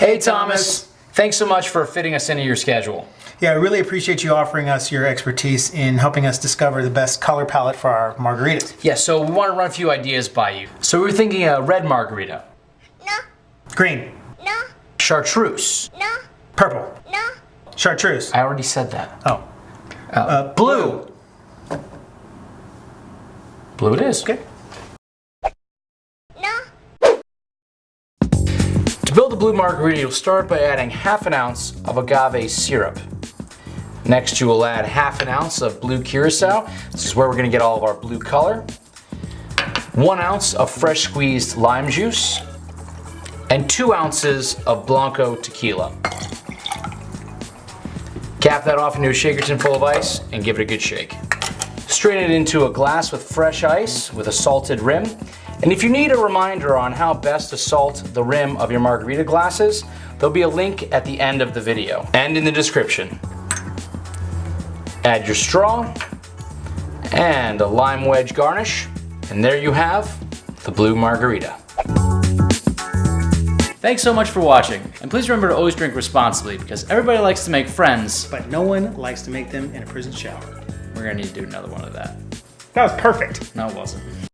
Hey, Thomas. Thanks so much for fitting us into your schedule. Yeah, I really appreciate you offering us your expertise in helping us discover the best color palette for our margaritas. Yeah, so we want to run a few ideas by you. So we were thinking a red margarita, No, Green, no, chartreuse. no, purple, no, chartreuse. I already said that. Oh, Uh, blue. Blue it is. okay. no, To build a blue margarita, you'll start by adding half an ounce of agave syrup. Next, you will add half an ounce of blue curacao. This is where we're gonna get all of our blue color. One ounce of fresh squeezed lime juice. And two ounces of Blanco tequila. Cap that off into a shaker tin full of ice and give it a good shake. Strain it into a glass with fresh ice with a salted rim. And if you need a reminder on how best to salt the rim of your margarita glasses, there'll be a link at the end of the video and in the description. Add your straw and a lime wedge garnish, and there you have the blue margarita. Thanks so much for watching, and please remember to always drink responsibly because everybody likes to make friends. But no one likes to make them in a prison shower. We're gonna need to do another one of that. That was perfect. No, it wasn't.